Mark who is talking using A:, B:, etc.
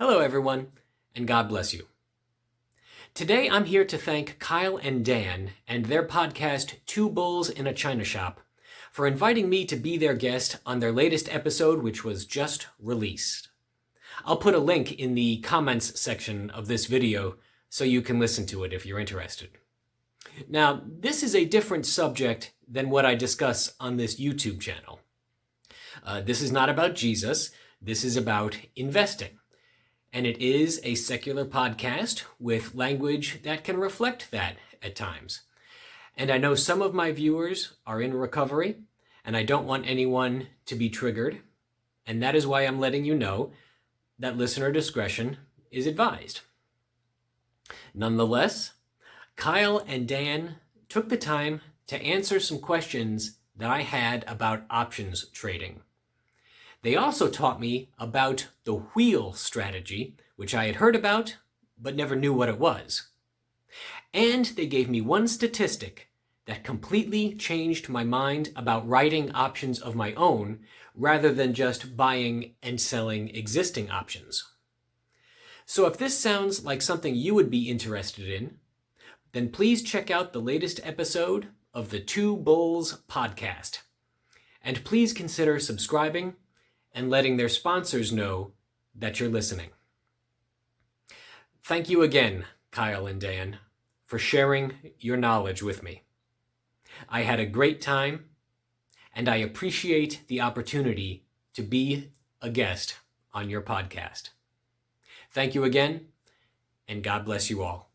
A: Hello, everyone, and God bless you. Today, I'm here to thank Kyle and Dan and their podcast, Two Bulls in a China Shop, for inviting me to be their guest on their latest episode, which was just released. I'll put a link in the comments section of this video so you can listen to it if you're interested. Now, this is a different subject than what I discuss on this YouTube channel. Uh, this is not about Jesus. This is about investing and it is a secular podcast with language that can reflect that at times. And I know some of my viewers are in recovery, and I don't want anyone to be triggered, and that is why I'm letting you know that listener discretion is advised. Nonetheless, Kyle and Dan took the time to answer some questions that I had about options trading. They also taught me about the wheel strategy, which I had heard about, but never knew what it was. And they gave me one statistic that completely changed my mind about writing options of my own rather than just buying and selling existing options. So if this sounds like something you would be interested in, then please check out the latest episode of the Two Bulls podcast. And please consider subscribing and letting their sponsors know that you're listening. Thank you again, Kyle and Dan, for sharing your knowledge with me. I had a great time, and I appreciate the opportunity to be a guest on your podcast. Thank you again, and God bless you all.